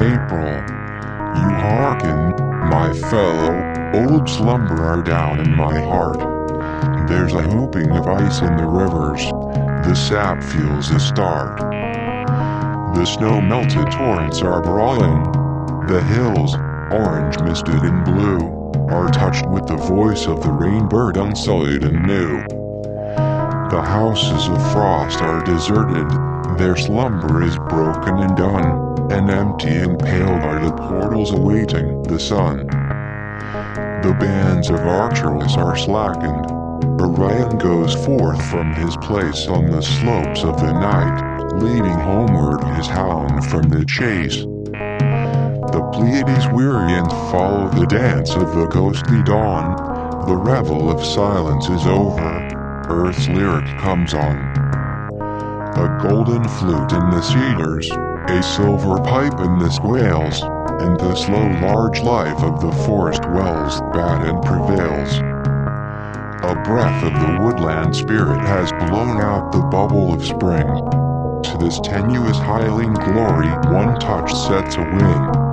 April. You hearken, my fellow, old slumberer down in my heart. There's a hooping of ice in the rivers, the sap feels a start. The snow-melted torrents are brawling, the hills, orange misted and blue, are touched with the voice of the rainbird unsullied and new. The houses of frost are deserted, their slumber is broken and done, and empty and pale are the portals awaiting the sun. The bands of archers are slackened. Orion goes forth from his place on the slopes of the night, leading homeward his hound from the chase. The Pleiades weary and follow the dance of the ghostly dawn. The revel of silence is over. Earth's lyric comes on. A golden flute in the cedars, a silver pipe in the squales, and the slow large life of the forest wells bad and prevails. A breath of the woodland spirit has blown out the bubble of spring. To this tenuous hiling glory one touch sets a wing.